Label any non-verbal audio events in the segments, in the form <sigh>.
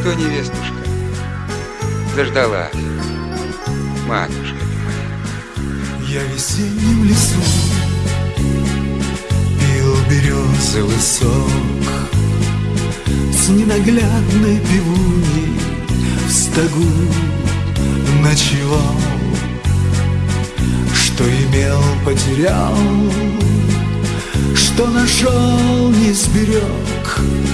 что, невестушка, заждалась, матушка ты моя. Я в весеннем лесу пил березовый сок С ненаглядной пивуней в стогу ночевал. Что имел, потерял, что нашел, не сберег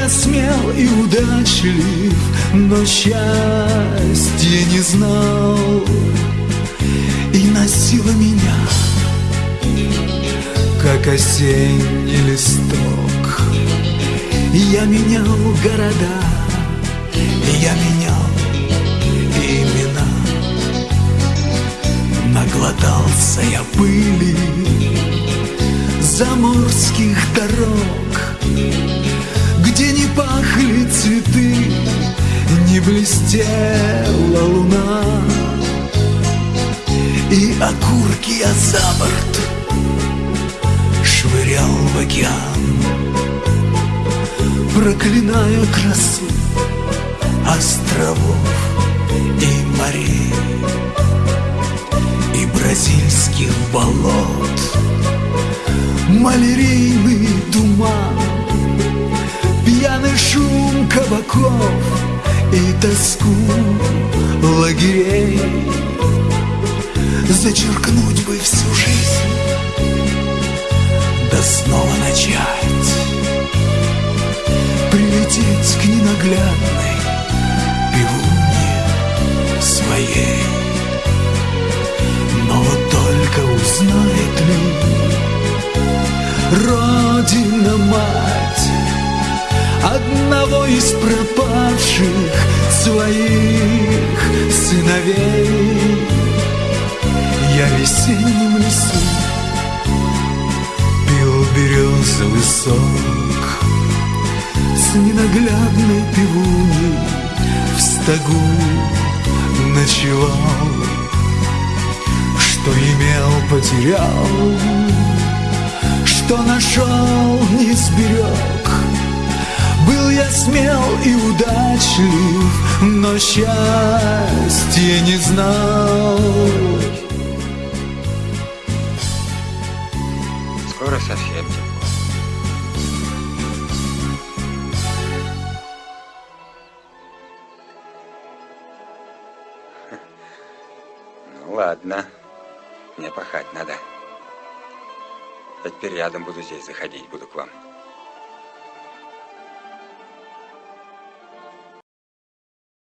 я смел и удачлив, но счастья не знал И носила меня, как осенний листок. Я менял города, я менял имена. Наглотался я пыли блестела луна. И окурки я за борт швырял в океан, Проклиная красу островов и морей, И бразильских болот, малярийный туман Пьяный шум кабаков и тоску лагерей Зачеркнуть бы всю жизнь, да снова начать. Прилететь к ненаглядной пивуне своей. Но вот только узнает ли Родина-мать одного из пропавших сыновей. Я в весеннем лесу пил березовый сок с ненаглядной пивуней в стогу ночевал, что имел, потерял, что нашел, не сберег был я смел и удачлив, но счастья не знал. Скоро совсем тепло. <laughs> Ну ладно, мне пахать надо. Теперь рядом буду здесь заходить, буду к вам.